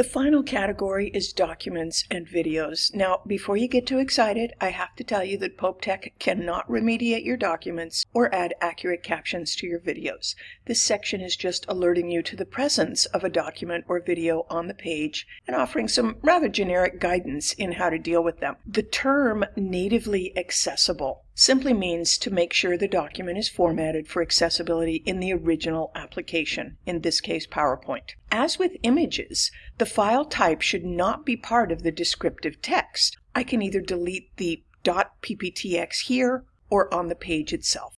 The final category is documents and videos. Now, before you get too excited, I have to tell you that Pope Tech cannot remediate your documents or add accurate captions to your videos. This section is just alerting you to the presence of a document or video on the page and offering some rather generic guidance in how to deal with them. The term natively accessible simply means to make sure the document is formatted for accessibility in the original application, in this case PowerPoint. As with images, the file type should not be part of the descriptive text. I can either delete the .pptx here or on the page itself.